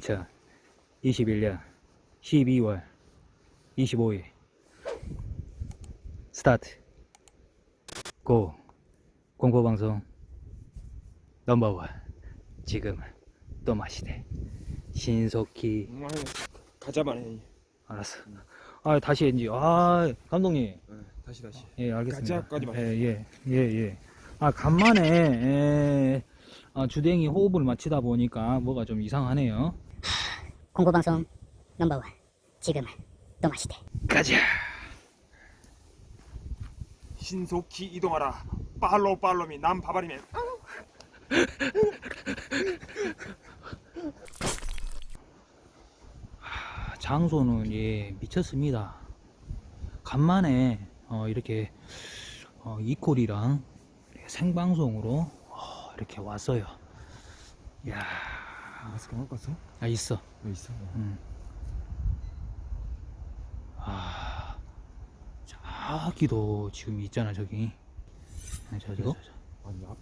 2021년 12월 25일. 스타트. 고. 공포방송 넘버원. 지금 또 마시대. 신속히. 가자만 해. 알았어. 아 다시 했지. 아 감독님. 네, 다시 다시. 예 알겠습니다. 가자까지만. 예예예 예 아 간만에 예, 아, 주댕이 호흡을 맞추다 보니까 뭐가 좀 이상하네요 공포방송 넘버원 지금 또 마시대 가자 신속히 이동하라. 팔로우 팔로미 남 바바리맨. 장소는 예 미쳤습니다. 간만에 어, 이렇게 어, 이콜이랑 생방송으로 어, 이렇게 왔어요. 야, 마스크 안 왔어? 아 있어. 왜 있어? 음. 아, 저기도 지금 있잖아 저기. 아, 저, 저, 저, 저. 아니 앞에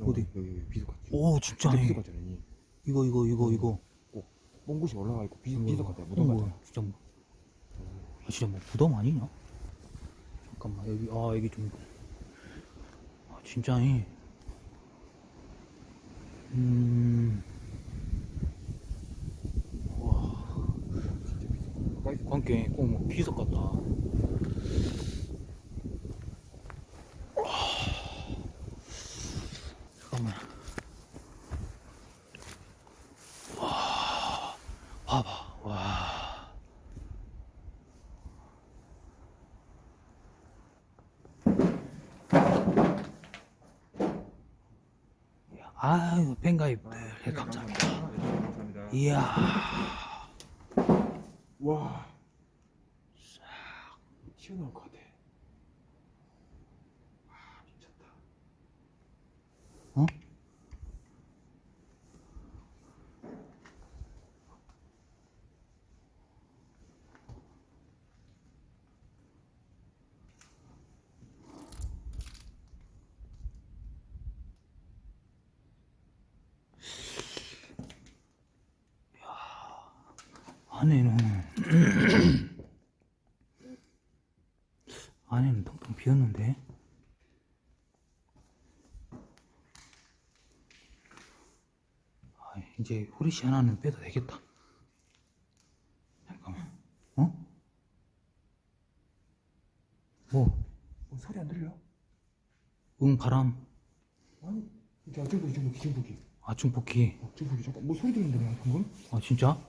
어디? 여기 여기 비도 같지. 오 진짜. 비도 같잖아. 이. 이거 이거 이거 이거. 뽕 곳이 올라가 있고 비 이거. 비도 같아. 무덤 어, 같아. 진짜 뭐, 아, 진짜 뭐 무덤 아니냐? 잠깐만 여기 아 여기 좀 아, 진짜 이 음. 와 진짜 비도. 가까이서 관계 꼭뭐 비석 같다. 잠깐만. 와, 봐봐, 와. 아유, 팬가입 네, 감사합니다. 감사합니다. 이야. 와. 튀어나올 것 같아. 와 미쳤다. 어? 안에는 안에는 텅텅 비었는데 아, 이제 후리씨 하나는 빼도 되겠다 잠깐만 어? 뭐? 어, 소리 안 들려? 응 바람 아니 이제 중복이 중복이 중복이. 아 중폭기 어, 중복이 잠깐 뭐 소리 들리는데 내가 방금? 아 진짜?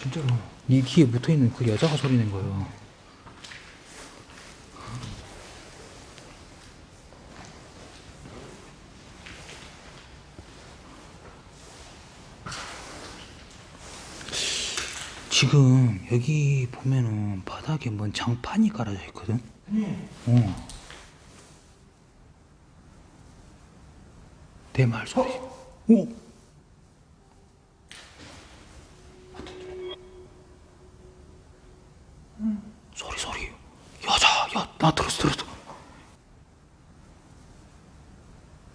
진짜로. 네 귀에 붙어있는 그 여자가 소리 낸 거예요 지금 여기 보면은 바닥에 뭔 장판이 깔아져 있거든? 어. 대말 소리. 오. 소리 소리. 여자 야 나 들었어 들었어.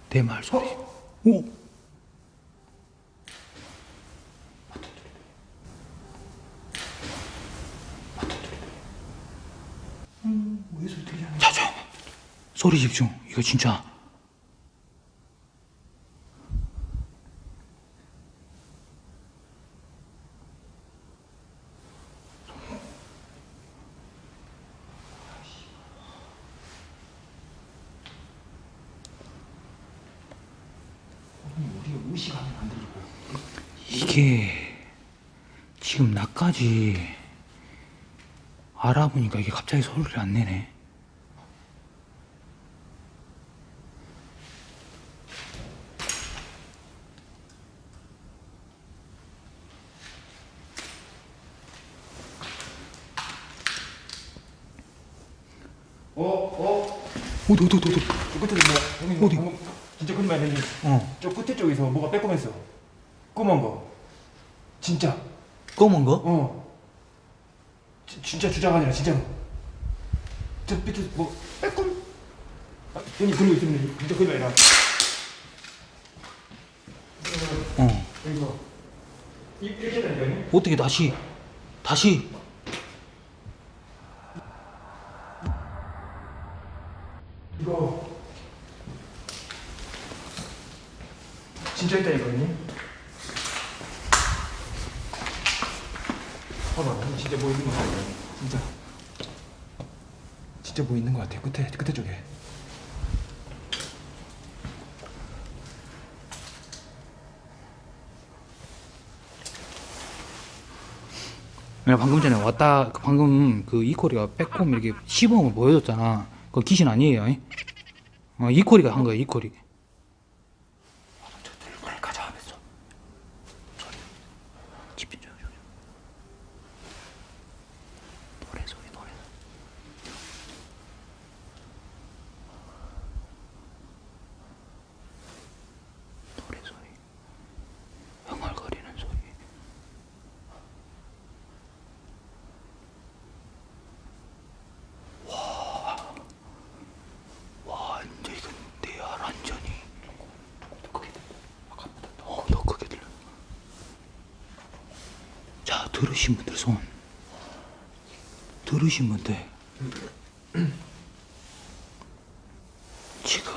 대말 소리. 오 왜 소리 들리냐? 자 조용 소리 집중 이거 진짜. 이게 지금 나까지 알아보니까 이게 갑자기 소리를 안 내네. 어 어. 어디 어디 어디? 저 끝에 뭐 형님 어디? 방금 진짜 거짓말 아니니? 어저 끝에 쪽에서 뭐가 빼꼼했어. 검은 거. 진짜. 검은 거? 어. 지, 진짜 주작 아니라 진짜로. 저 밑에 뭐 빼꼼. 아, 형님 그러고 있으면 진짜 거짓말 아니라. 이거 이- 이렇게 된다니? 어떻게 다시 다시 이거 진짜 있다 이거니? 봐봐 진짜 뭐 있는 거 같아 진짜. 진짜 뭐 있는 거 같아 끝에 끝에 쪽에. 방금 전에 왔다 그 방금 그 이코리가 빼꼼 이렇게 시범을 보여줬잖아 그거 귀신 아니에요 이? 어 이코리가 한 거야 이코리 저 들고 가자 하면서 소리 집중 좀 좀. 노래 소리 노래 노래 소리 흥얼거리는 소리 와, 이제 이건 내 알 완전히 더 크게 아까보다 더, 더 크게 들려. 자, 들으신 분들 손. 들으신 분들. 지금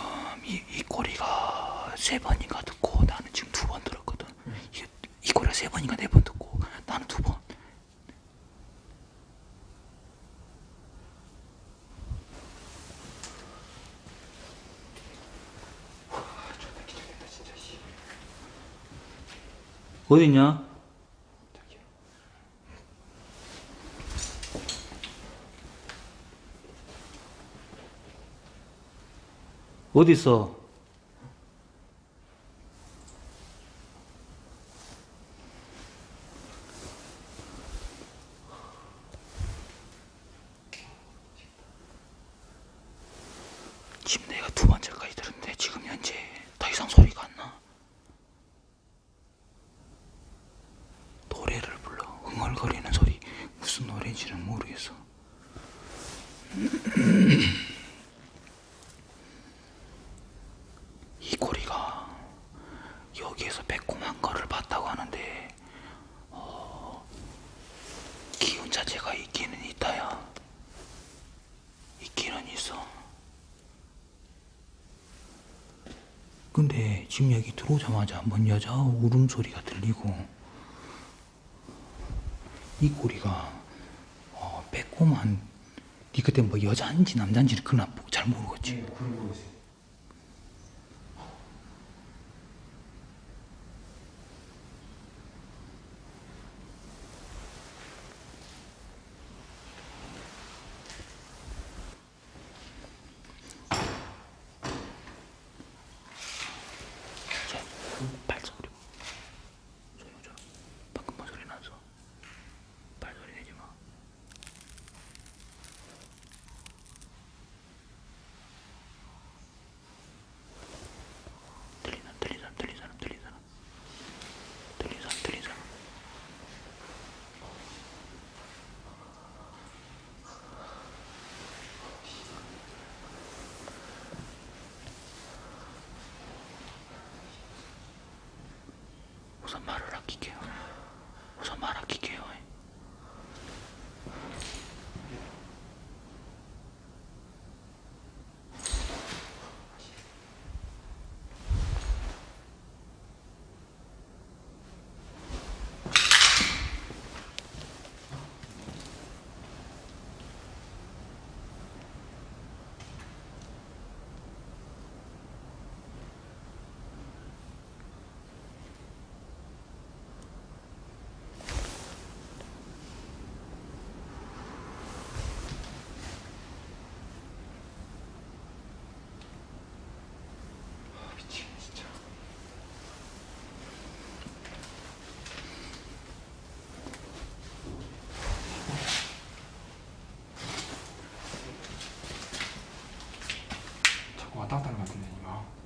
이, 이 꼬리가 세 번인가 듣고 나는 지금 두 번 들었거든. 이, 이 꼬리가 세 번인가 네 번 듣고 나는 두 번. 어딨냐? 어디 있어? 지금 내가 두 번째까지 들었는데 지금 현재 더 이상 소리가 안 나. 노래를 불러 흥얼거리는 소리 무슨 노래인지는 모르겠어. 이 꼬리가 여기에서 매콤한 거를 봤다고 하는데 어, 기운 자체가 있기는 있다야. 있기는 있어. 근데 지금 여기 들어오자마자 뭔 여자 울음소리가 들리고 이 꼬리가 어, 빼꼼한 니 그때 뭐 여자인지 남자인지는 그나 잘 모르겠지. 네, 그런 거 있어요 자, 그 발소리 소유자 방금 뭔 소리 났어 발소리 내지 마 들린 사람 들린 사람 들린 사람 들린 사람 들린 사람 들린 사람 우선 말을 아낄게요. 우선 말 아낄게요.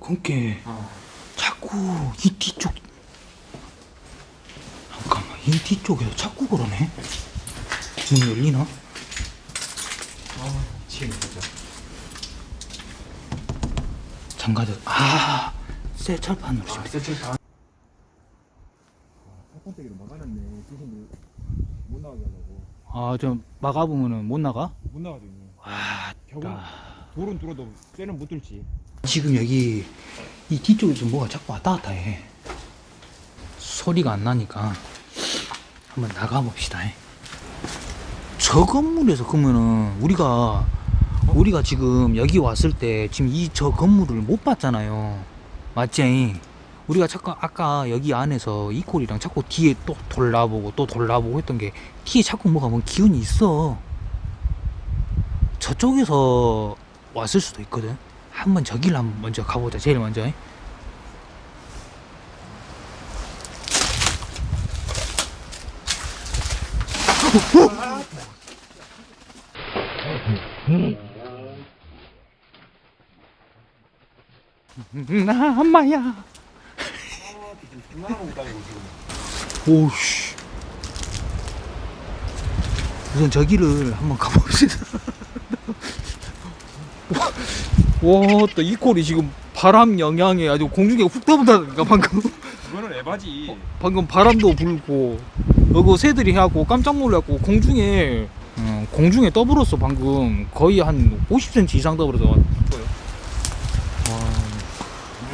그니까 어. 자꾸 이 뒤쪽 잠깐만 이 뒤쪽에서 자꾸 그러네? 문 열리나? 어, 지금 보자. 잠가져 아 세철판으로 아, 세철판. 아, 팔판대기로 막아놨네. 조금 못 나가게 하려고. 아좀 막아보면은 못 나가? 못 나가죠 아 겨우 돌은 뚫어도 쇠는 못 뚫지. 지금 여기 이 뒤쪽에서 뭐가 자꾸 왔다 갔다 해. 소리가 안 나니까 한번 나가 봅시다. 저 건물에서 그러면은 우리가 우리가 지금 여기 왔을 때 지금 이 저 건물을 못 봤잖아요. 맞지? 우리가 자꾸 아까 여기 안에서 이콜이랑 자꾸 뒤에 또 돌아보고 또 돌아보고 했던 게 뒤에 자꾸 뭐가 뭐 기운이 있어. 저쪽에서 왔을 수도 있거든. 한번 저기를 한번 먼저 가보자. 제일 먼저. 나 엄마야. 오씨. 우선 저기를 한번 가봅시다. 와, 또 이콜이 지금 바람 영향에 아주 공중에 훅 떠본다니까 방금. 그거는 에바지. 방금 바람도 불고 여기 새들이 해갖고 깜짝 놀랐고 공중에 어, 공중에 떠불었어 방금. 거의 한 50cm 이상 떠불어서. 와.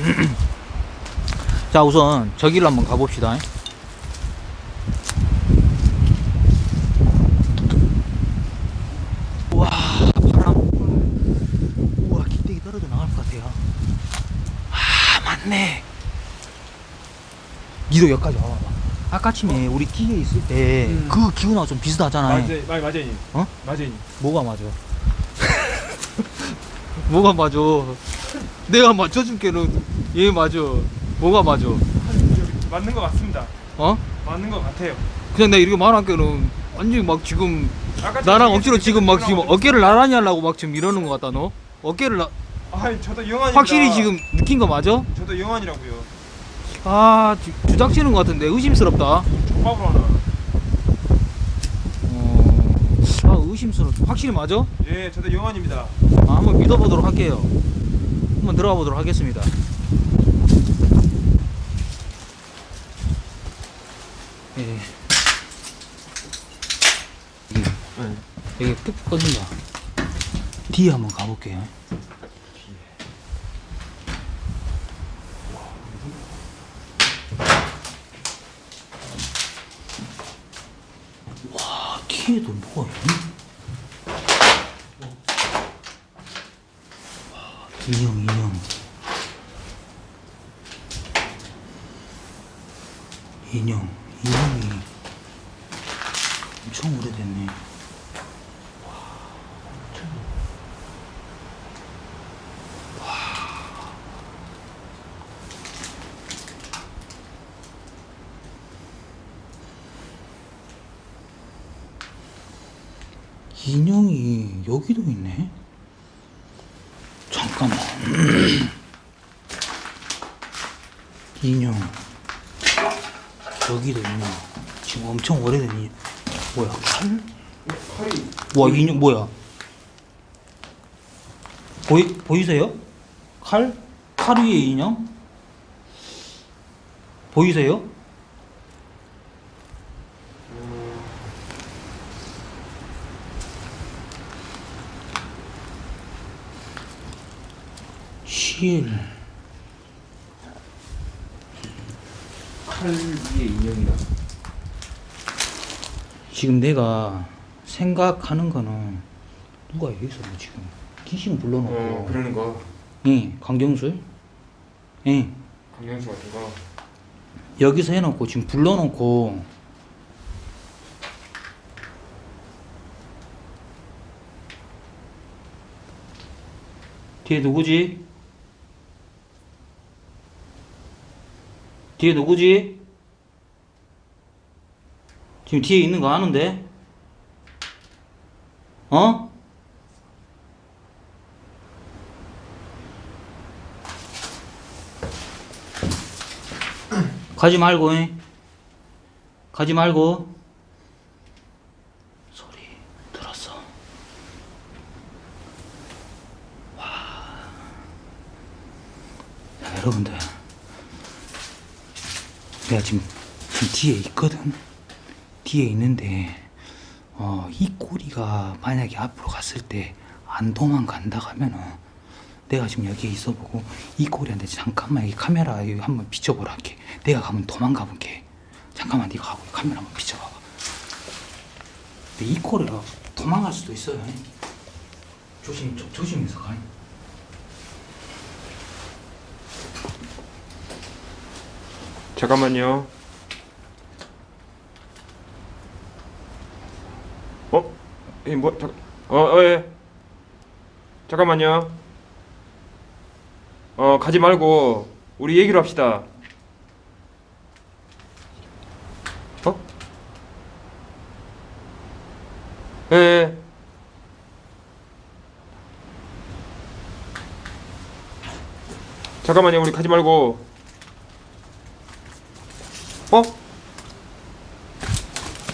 자 우선 저기를 한번 가봅시다 와 바람 우와 기대기 떨어져 나갈 것 같아요 아 맞네 니도 여기까지 와봐봐 아까 아침에 우리 뒤에 있을 때 음. 그 기운하고 좀 비슷하잖아 맞아요 맞아요 형님 어? 형님 뭐가 맞아? 뭐가 맞아? 내가 맞춰줄게는 얘 맞아. 뭐가 맞아? 맞는 거 맞습니다 어? 맞는 거 같아요 그냥 내가 이렇게 말할게는 완전히 막 지금 나랑 억지로 지금 막 지금 어깨를 나란히 하려고 막 지금 이러는 것 같다 너? 어깨를 나... 아이 저도 영환입니다 확실히 지금 느낀 거 맞아? 저도 영환이라고요 아 주, 주작치는 것 같은데 의심스럽다. 족밥으로 하나 어... 아 의심스럽다. 확실히 맞아? 예 저도 영환입니다 아, 한번 믿어보도록 할게요. 한번 들어가 보도록 하겠습니다. 예. 네. 여기 푹 꺼진다. 뒤에 한번 가볼게요. 와, 뒤에도 뭐가 있니? 인형 인형 인형 인형이 엄청 오래됐네 인형이 여기도 있네 잠깐만. 인형. 여기도 인형. 지금 엄청 오래된 인형. 뭐야, 칼? 칼이 와, 인형 뭐야? 보이, 보이세요? 칼? 칼 위에 인형? 보이세요? 실. 칼 위에 인형이다 지금 내가 생각하는 거는 누가 여기서 뭐 지금 귀신 불러놓고. 어 그러는 거 예, 강경술 예, 강령수 같은 거 여기서 해놓고 지금 불러놓고. 뒤에 누구지? 뒤에 누구지? 지금 뒤에 있는 거 아는데? 어? 가지 말고, 잉? 가지 말고. 소리 들었어. 와. 자, 여러분들. 내가 지금, 지금 뒤에 있거든. 뒤에 있는데, 어, 이 꼬리가 만약에 앞으로 갔을 때 안 도망간다 하면은 내가 지금 여기에 있어보고 이 꼬리한테 잠깐만 여기 카메라 한번 비춰보라 할게. 내가 가면 도망가 볼게. 잠깐만 네가 가고 카메라 한번 비춰봐봐. 이 꼬리가 도망갈 수도 있어요. 조심 좀 조심해서 가 잠깐만요. 어? 이 뭐? 잠. 어, 어, 예. 잠깐만요. 어, 가지 말고 우리 얘기를 합시다. 어? 예, 예. 잠깐만요. 우리 가지 말고 어?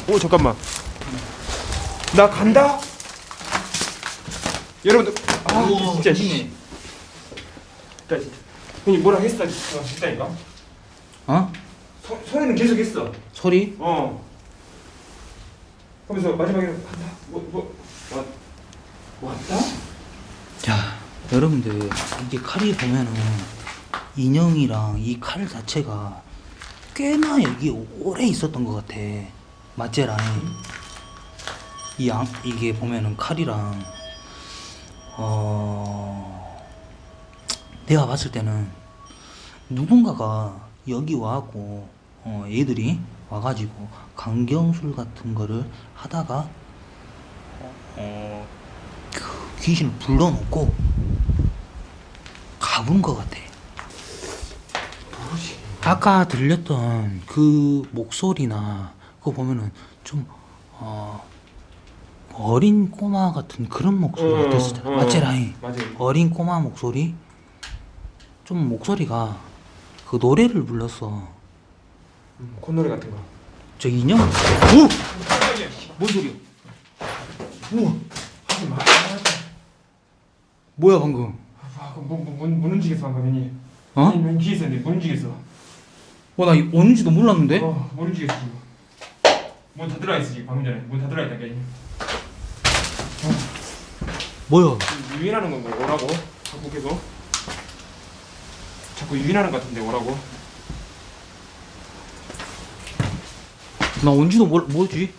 오 잠깐만. 나 간다? 여러분들 아 진짜 씨. 진짜 진짜. 형님 뭐라 했어? 어, 진짜니까? 어? 소, 소리는 계속 했어. 소리? 어. 하면서 마지막에 간다. 뭐 뭐 왔다? 자 여러분들 이게 칼이 보면은 인형이랑 이 칼 자체가 꽤나 여기 오래 있었던 것 같아 맞제라니 이 양, 이게 보면은 칼이랑 어 내가 봤을 때는 누군가가 여기 와갖고 어 얘들이 와가지고 강경술 같은 거를 하다가 어 그 귀신을 불러놓고 가본 것 같아. 아까 들렸던 그 목소리나 그거 보면은 좀 어, 어린 꼬마 같은 그런 목소리 어, 같았었잖아. 어, 맞지 라인? 맞아요 어린 꼬마 목소리? 좀 목소리가 그 노래를 불렀어. 음, 콧노래 같은 거저 인형? 오! 뭔 소리야? 우와! 하지 마 뭐야 방금? 아, 그 문, 문, 문, 문 움직였어 방금 형님 어? 문 있었는데 문 움직였어 와나 오는지도 몰랐는데? 어, 지금 문 닫으라 했어 지금 방금 전에. 문 닫으라 했다니까 형님 뭐야? 유인하는 건가 오라고? 자꾸 계속. 자꾸 유인하는 것 같은데 오라고? 나 온지도 몰, 뭐지?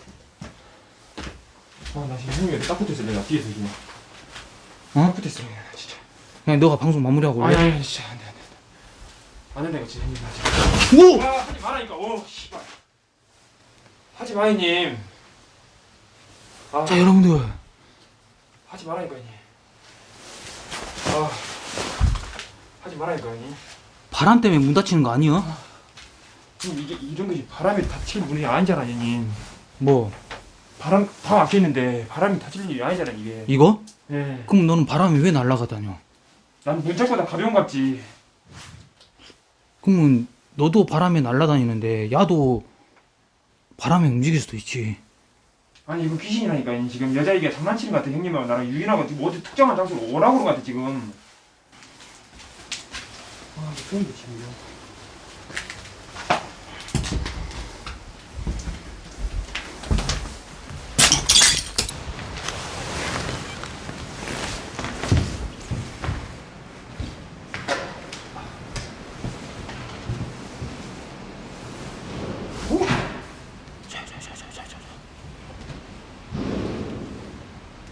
아나 지금 형님이 딱 붙어있어. 내가 뒤에서 지금. 어? 딱 붙어있어 진짜. 그냥 너가 방송 마무리하고 아니? 아니 진짜. 안돼 안돼 안 된다 이거 진짜 오! 아 하지 말라니까. 오 씨발. 하지 마 형님. 아. 자 여러분들. 하지 말라니까 형님. 아. 하지 말라니까 형님. 바람 때문에 문 닫히는 거 아니야? 지금 이게 이런 것이 바람이 닫힐 문이 아니잖아 형님. 뭐? 바람 다 막혀있는데 바람이 닫힐 일이 아니잖아 이게. 이거? 예. 그럼 너는 바람이 왜 날아가다녀? 난 문짝보다 가벼운 갑지 그러면 너도 바람에 날아다니는데 야도 바람에 움직일 수도 있지. 아니 이거 귀신이라니까. 지금 여자애기가 장난치는 것 같아. 형님하고 나랑 유인하고 지금 어디 특정한 장소로 오라고 그런 것 같아 지금. 아 무서운데 지금 이거. 자자자자자자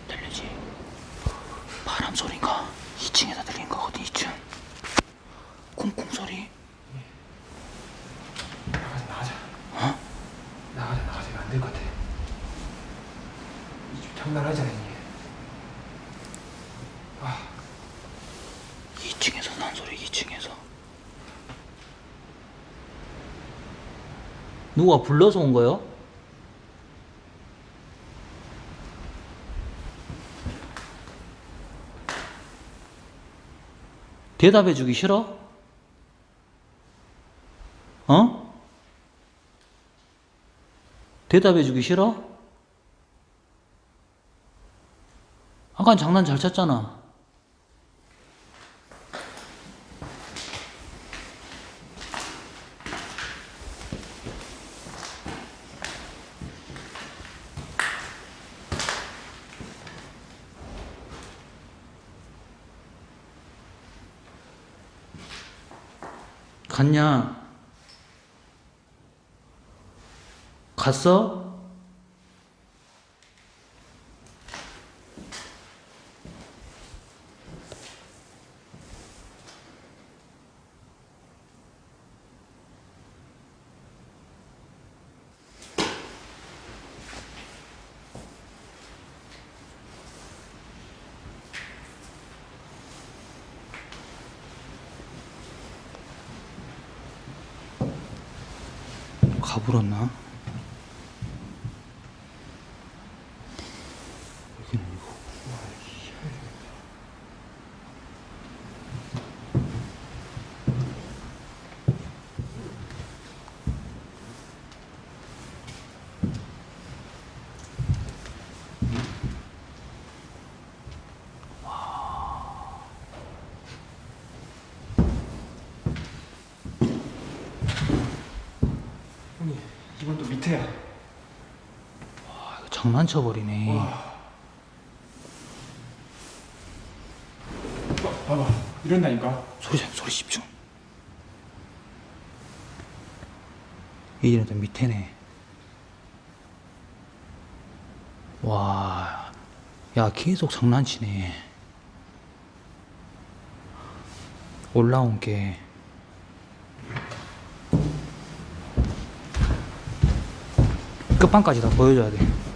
들리지? 바람 소리가 2층에서 들리는 거거든 2층 쿵쿵 소리 나가자 나가자 어? 나가자 나가자 이거 안될 것 같아 이집 장난하잖아 형님 아 2층에서 난 소리 2층에서 누가 불러서 온 거요? 대답해 주기 싫어? 어? 대답해 주기 싫어? 아까 장난 잘 쳤잖아. 갔냐? 갔어? 가불었나? 여기는 이거. 형님 이건 또 밑에야. 아, 이거 장난쳐 버리네. 와. 봐, 봐봐 이런다니까. 소리 좀 소리 집중. 이제는 또 밑에네. 와, 야 계속 장난치네. 올라온 게 끝판까지 다 보여줘야 돼.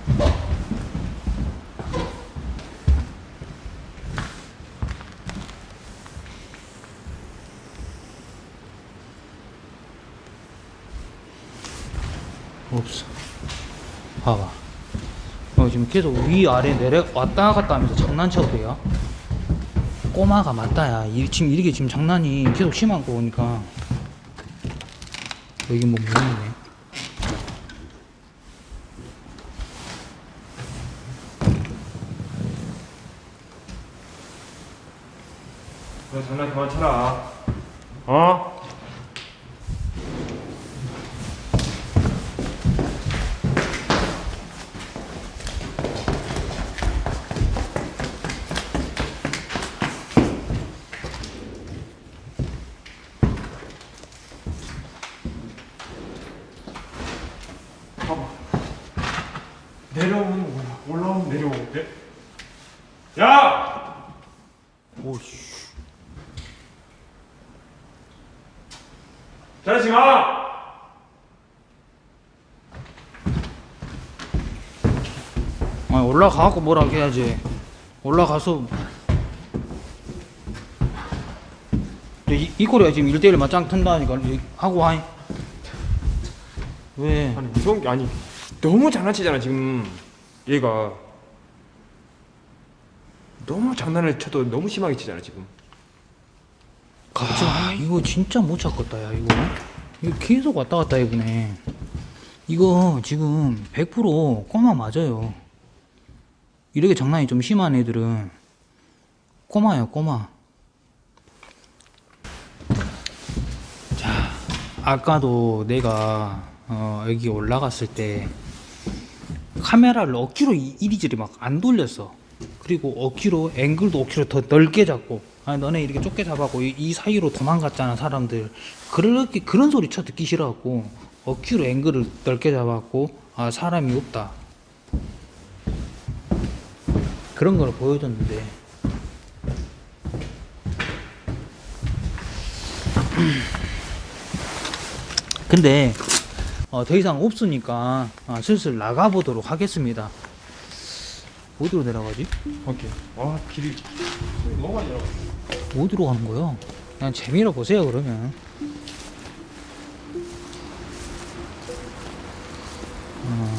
없어. 봐봐. 어, 지금 계속 위아래 내려 왔다 갔다 하면서 장난쳐도 돼요? 꼬마가 맞다야. 이, 지금 이게 지금 장난이 계속 심한 거 보니까. 여기 뭐 무슨이네. 너 장난 그만 쳐라. 어? 봐봐. 내려오면 올라, 올라오면 내려오고. 네? 야! 오씨. 저러지 마! 아, 올라가갖고 뭐라 해야지. 올라가서. 이, 이 꼴이야 지금 1대1 맞짱 튼다니까. 이- 하고 하이. 왜? 아니 무서운 게 아니 너무 장난치잖아 지금 얘가 너무 장난을 쳐도 너무 심하게 치잖아 지금 아, 이거 진짜 못 찾겠다, 야, 이거. 이거 계속 왔다 갔다 해보네. 이거 지금 100% 꼬마 맞아요. 이렇게 장난이 좀 심한 애들은 꼬마예요, 꼬마. 자, 아까도 내가 어, 여기 올라갔을 때 카메라를 억지로 이- 이리저리 막 안 돌렸어. 그리고 억지로 앵글도 억지로 더 넓게 잡고 아 너네 이렇게 좁게 잡았고 이, 이 사이로 도망갔잖아 사람들 그렇게 그런 소리 쳐 듣기 싫어갖고 억지로 앵글을 넓게 잡았고 아 사람이 없다 그런 걸 보여줬는데. 근데 어, 더 이상 없으니까 아, 슬슬 나가보도록 하겠습니다. 어디로 내려가지? 오케이. 와 길이 너무 많이 들어 어디로 가는 거야? 그냥 재미로 보세요 그러면. 어,